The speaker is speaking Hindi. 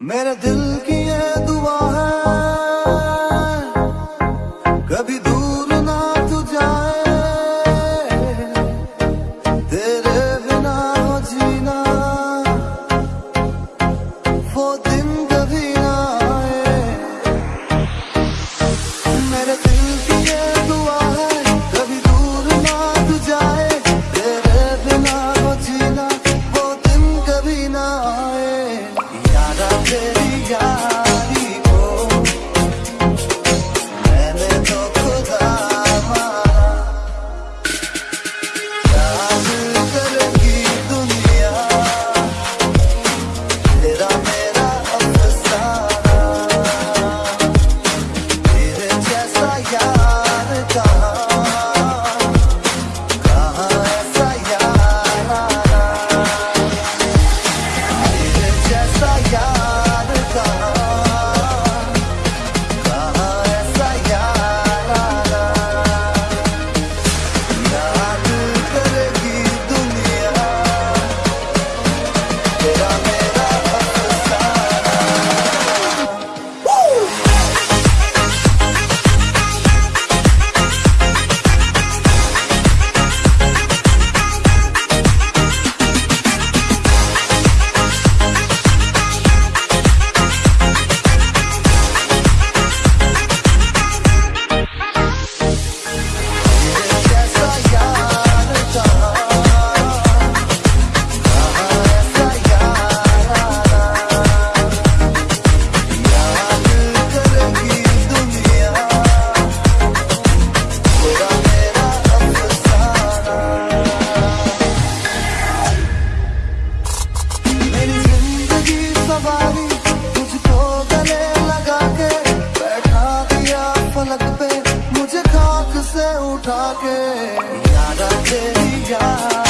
मेरे दिल की ये दुआ सवारी मुझको गले लगा के, बैठा दिया फलक पे, मुझे खाक से उठा के। यारा तेरी यार